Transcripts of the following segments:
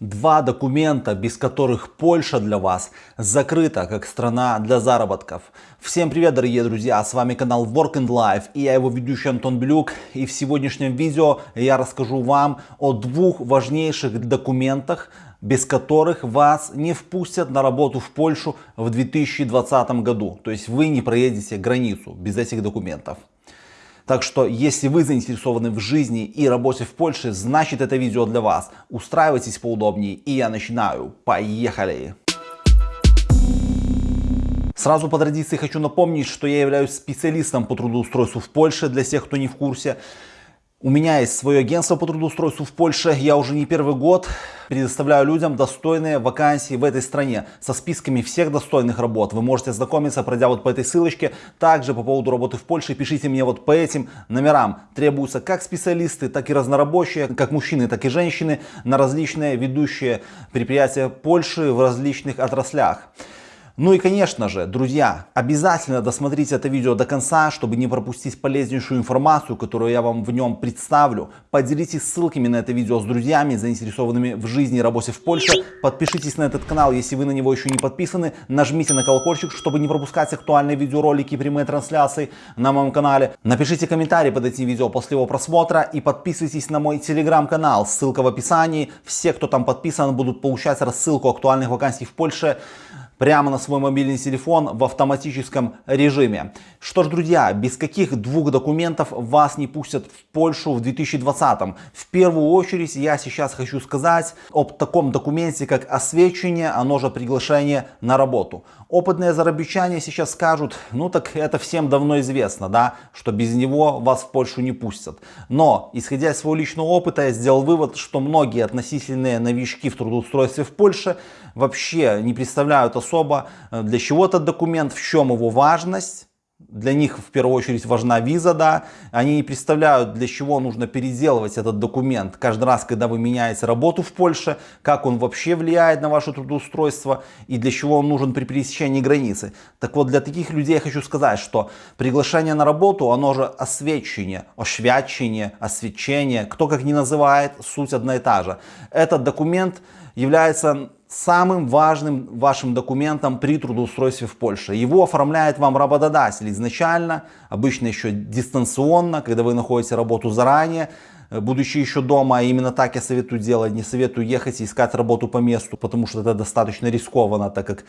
Два документа, без которых Польша для вас закрыта как страна для заработков. Всем привет, дорогие друзья, с вами канал Work and Life и я его ведущий Антон Блюк. И в сегодняшнем видео я расскажу вам о двух важнейших документах, без которых вас не впустят на работу в Польшу в 2020 году. То есть вы не проедете границу без этих документов. Так что, если вы заинтересованы в жизни и работе в Польше, значит это видео для вас. Устраивайтесь поудобнее и я начинаю. Поехали! Сразу по традиции хочу напомнить, что я являюсь специалистом по трудоустройству в Польше, для тех, кто не в курсе. У меня есть свое агентство по трудоустройству в Польше. Я уже не первый год предоставляю людям достойные вакансии в этой стране со списками всех достойных работ. Вы можете ознакомиться, пройдя вот по этой ссылочке. Также по поводу работы в Польше пишите мне вот по этим номерам. Требуются как специалисты, так и разнорабочие, как мужчины, так и женщины на различные ведущие предприятия Польши в различных отраслях. Ну и конечно же, друзья, обязательно досмотрите это видео до конца, чтобы не пропустить полезнейшую информацию, которую я вам в нем представлю. Поделитесь ссылками на это видео с друзьями, заинтересованными в жизни и работе в Польше. Подпишитесь на этот канал, если вы на него еще не подписаны. Нажмите на колокольчик, чтобы не пропускать актуальные видеоролики и прямые трансляции на моем канале. Напишите комментарий под этим видео после его просмотра и подписывайтесь на мой телеграм-канал. Ссылка в описании. Все, кто там подписан, будут получать рассылку актуальных вакансий в Польше прямо на свой мобильный телефон в автоматическом режиме. Что ж, друзья, без каких двух документов вас не пустят в Польшу в 2020? В первую очередь я сейчас хочу сказать об таком документе, как освещение, оно же приглашение на работу. Опытные зарабичане сейчас скажут, ну так это всем давно известно, да, что без него вас в Польшу не пустят. Но, исходя из своего личного опыта, я сделал вывод, что многие относительные новички в трудоустройстве в Польше вообще не представляют э, для чего этот документ, в чем его важность. Для них в первую очередь важна виза, да. Они не представляют, для чего нужно переделывать этот документ каждый раз, когда вы меняете работу в Польше, как он вообще влияет на ваше трудоустройство и для чего он нужен при пересечении границы. Так вот, для таких людей я хочу сказать, что приглашение на работу, оно же освещение, ошвячение, освещение, кто как ни называет, суть одна и та же. Этот документ является самым важным вашим документом при трудоустройстве в Польше. Его оформляет вам работодатель изначально, обычно еще дистанционно, когда вы находите работу заранее, э, будучи еще дома, именно так я советую делать, не советую ехать и искать работу по месту, потому что это достаточно рискованно, так как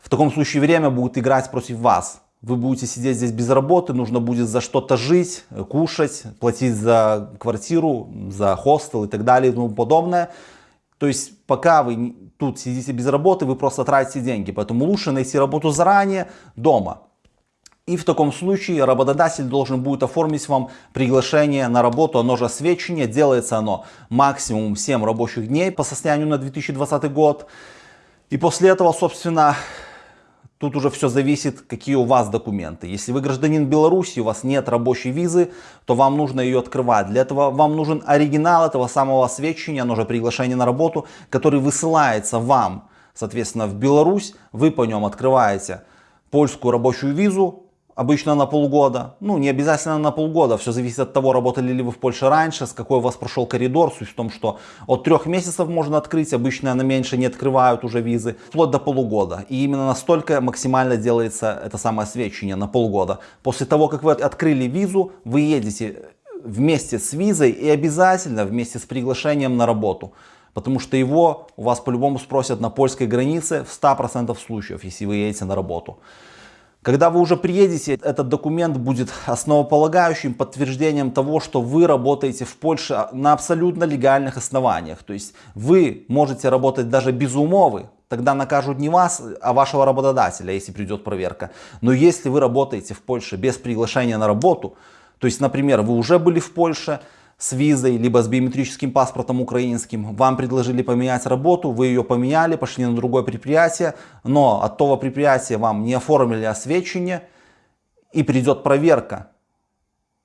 в таком случае время будет играть против вас. Вы будете сидеть здесь без работы, нужно будет за что-то жить, э, кушать, платить за квартиру, за хостел и так далее и тому подобное. То есть пока вы тут сидите без работы, вы просто тратите деньги. Поэтому лучше найти работу заранее дома. И в таком случае работодатель должен будет оформить вам приглашение на работу, оно же освещение, делается оно максимум 7 рабочих дней по состоянию на 2020 год. И после этого, собственно, Тут уже все зависит, какие у вас документы. Если вы гражданин Беларуси, у вас нет рабочей визы, то вам нужно ее открывать. Для этого вам нужен оригинал этого самого освещения, оно же приглашение на работу, который высылается вам, соответственно, в Беларусь. Вы по нем открываете польскую рабочую визу, Обычно на полгода. Ну, не обязательно на полгода. Все зависит от того, работали ли вы в Польше раньше, с какой у вас прошел коридор. Суть в том, что от трех месяцев можно открыть. Обычно на меньше не открывают уже визы. Вплоть до полугода. И именно настолько максимально делается это самое освещение на полгода. После того, как вы открыли визу, вы едете вместе с визой и обязательно вместе с приглашением на работу. Потому что его у вас по-любому спросят на польской границе в 100% случаев, если вы едете на работу. Когда вы уже приедете, этот документ будет основополагающим подтверждением того, что вы работаете в Польше на абсолютно легальных основаниях. То есть вы можете работать даже без умовы, тогда накажут не вас, а вашего работодателя, если придет проверка. Но если вы работаете в Польше без приглашения на работу, то есть, например, вы уже были в Польше, с визой, либо с биометрическим паспортом украинским. Вам предложили поменять работу, вы ее поменяли, пошли на другое предприятие, но от того предприятия вам не оформили освещение, и придет проверка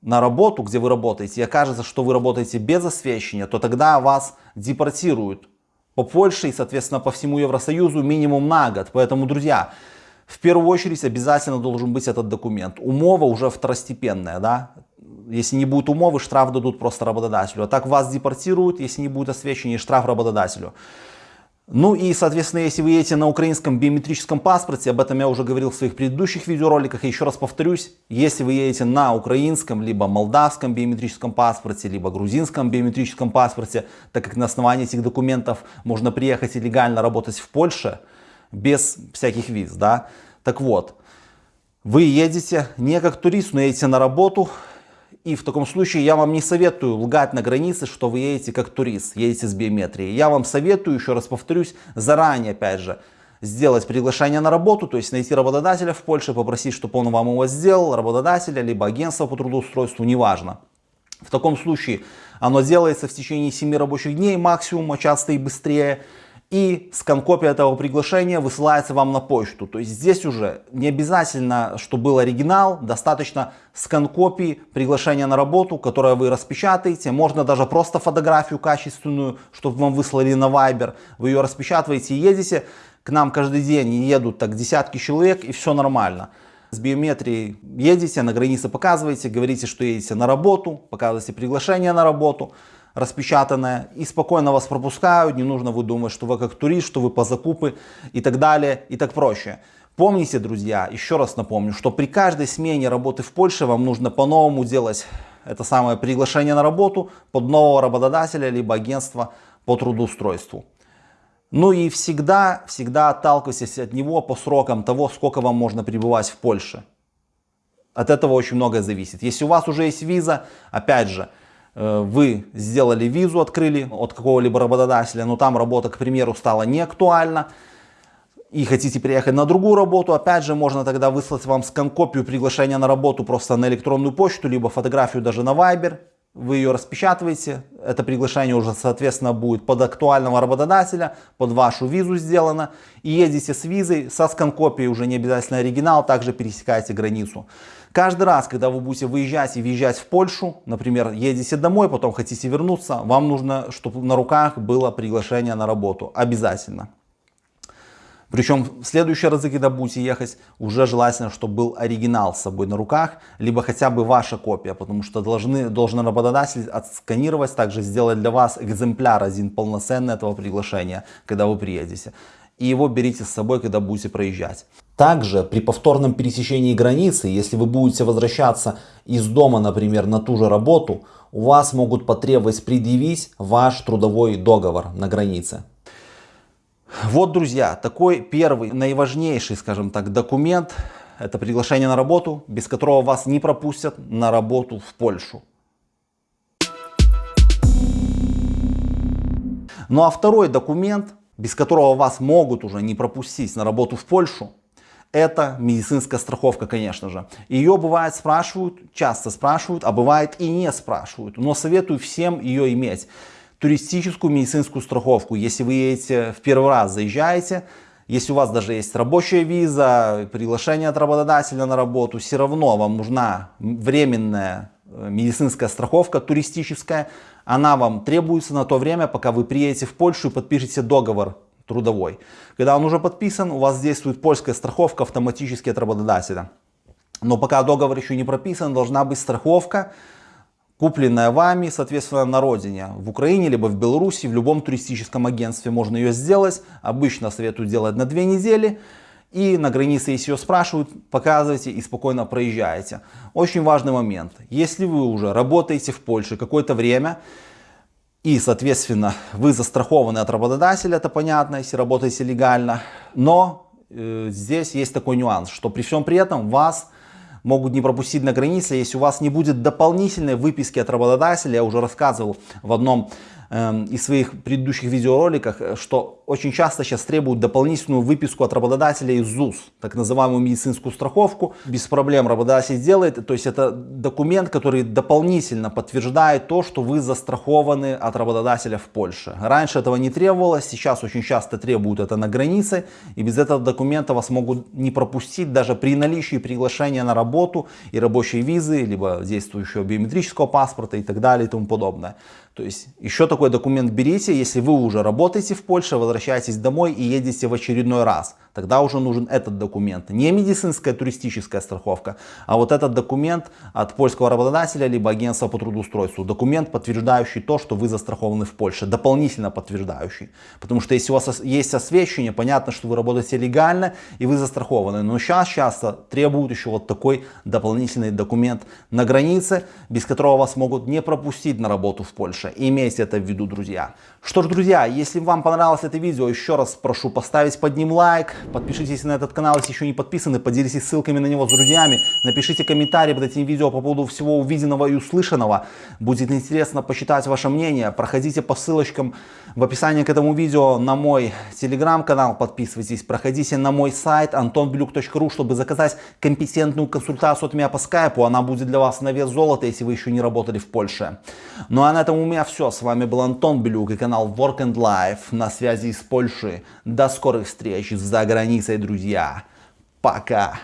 на работу, где вы работаете, и окажется, что вы работаете без освещения, то тогда вас депортируют по Польше и, соответственно, по всему Евросоюзу минимум на год. Поэтому, друзья, в первую очередь обязательно должен быть этот документ. Умова уже второстепенная, да, если не будет умовы, штраф дадут просто работодателю. А так вас депортируют, если не будет освещения, штраф работодателю. Ну и, соответственно, если вы едете на украинском биометрическом паспорте, об этом я уже говорил в своих предыдущих видеороликах, и еще раз повторюсь, если вы едете на украинском, либо молдавском биометрическом паспорте, либо грузинском биометрическом паспорте, так как на основании этих документов можно приехать и легально работать в Польше без всяких виз, да, так вот, вы едете не как турист, но едете на работу, и в таком случае я вам не советую лгать на границе, что вы едете как турист, едете с биометрией. Я вам советую, еще раз повторюсь, заранее опять же, сделать приглашение на работу, то есть найти работодателя в Польше, попросить, чтобы он вам его сделал, работодателя, либо агентство по трудоустройству, неважно. В таком случае оно делается в течение 7 рабочих дней максимум, а часто и быстрее и скан-копия этого приглашения высылается вам на почту. То есть здесь уже не обязательно, что был оригинал, достаточно скан-копии приглашения на работу, которое вы распечатаете. Можно даже просто фотографию качественную, чтобы вам выслали на Viber. Вы ее распечатываете и едете. К нам каждый день едут так десятки человек и все нормально. С биометрией едете, на границе показываете, говорите, что едете на работу, показываете приглашение на работу распечатанное и спокойно вас пропускают, не нужно вы думать, что вы как турист, что вы по закупы и так далее и так проще. Помните, друзья, еще раз напомню, что при каждой смене работы в Польше вам нужно по-новому делать это самое приглашение на работу под нового работодателя либо агентства по трудоустройству. Ну и всегда, всегда отталкивайтесь от него по срокам того, сколько вам можно пребывать в Польше. От этого очень многое зависит. Если у вас уже есть виза, опять же, вы сделали визу, открыли от какого-либо работодателя, но там работа, к примеру, стала не актуальна, и хотите переехать на другую работу, опять же, можно тогда выслать вам скан-копию приглашения на работу просто на электронную почту, либо фотографию даже на Viber. Вы ее распечатываете, это приглашение уже, соответственно, будет под актуального работодателя, под вашу визу сделано. И едете с визой, со скан-копией, уже не обязательно оригинал, также пересекаете границу. Каждый раз, когда вы будете выезжать и въезжать в Польшу, например, едете домой, потом хотите вернуться, вам нужно, чтобы на руках было приглашение на работу. Обязательно. Причем в следующие разы, когда будете ехать, уже желательно, чтобы был оригинал с собой на руках, либо хотя бы ваша копия, потому что должны, должен работодатель отсканировать, также сделать для вас экземпляр один полноценный этого приглашения, когда вы приедете. И его берите с собой, когда будете проезжать. Также при повторном пересечении границы, если вы будете возвращаться из дома, например, на ту же работу, у вас могут потребовать предъявить ваш трудовой договор на границе. Вот, друзья, такой первый, наиважнейший, скажем так, документ, это приглашение на работу, без которого вас не пропустят на работу в Польшу. Ну а второй документ, без которого вас могут уже не пропустить на работу в Польшу, это медицинская страховка, конечно же. Ее бывает спрашивают, часто спрашивают, а бывает и не спрашивают. Но советую всем ее иметь. Туристическую медицинскую страховку, если вы едете в первый раз, заезжаете, если у вас даже есть рабочая виза, приглашение от работодателя на работу, все равно вам нужна временная э, медицинская страховка туристическая. Она вам требуется на то время, пока вы приедете в Польшу и подпишете договор трудовой. Когда он уже подписан, у вас действует польская страховка автоматически от работодателя. Но пока договор еще не прописан, должна быть страховка, купленная вами, соответственно, на родине. В Украине, либо в Беларуси, в любом туристическом агентстве можно ее сделать. Обычно советую делать на две недели. И на границе, если ее спрашивают, показывайте и спокойно проезжаете. Очень важный момент. Если вы уже работаете в Польше какое-то время, и, соответственно, вы застрахованы от работодателя, это понятно, если работаете легально. Но э, здесь есть такой нюанс, что при всем при этом вас могут не пропустить на границе, если у вас не будет дополнительной выписки от работодателя. Я уже рассказывал в одном э, из своих предыдущих видеороликах, э, что очень часто сейчас требуют дополнительную выписку от работодателя из ЗУС, так называемую медицинскую страховку. Без проблем работодатель сделает, то есть это документ, который дополнительно подтверждает то, что вы застрахованы от работодателя в Польше. Раньше этого не требовалось, сейчас очень часто требуют это на границе, и без этого документа вас могут не пропустить даже при наличии приглашения на работу и рабочей визы, либо действующего биометрического паспорта и так далее и тому подобное. То есть еще такой документ берите, если вы уже работаете в Польше, возвращаетесь домой и едете в очередной раз. Тогда уже нужен этот документ. Не медицинская туристическая страховка, а вот этот документ от польского работодателя либо агентства по трудоустройству. Документ, подтверждающий то, что вы застрахованы в Польше. Дополнительно подтверждающий. Потому что если у вас есть освещение, понятно, что вы работаете легально и вы застрахованы. Но сейчас часто требуют еще вот такой дополнительный документ на границе, без которого вас могут не пропустить на работу в Польше. Имейте это в виду, друзья. Что ж, друзья, если вам понравилось это видео, еще раз прошу поставить под ним лайк, подпишитесь на этот канал, если еще не подписаны, поделитесь ссылками на него с друзьями, напишите комментарии под этим видео по поводу всего увиденного и услышанного. Будет интересно почитать ваше мнение. Проходите по ссылочкам в описании к этому видео на мой телеграм-канал, подписывайтесь, проходите на мой сайт antonbeluk.ru, чтобы заказать компетентную консультацию от меня по скайпу. Она будет для вас на вес золота, если вы еще не работали в Польше. Ну а на этом у меня все. С вами был Антон Белюк и канал Work and Life на связи из Польши. До скорых встреч за границей, друзья. Пока.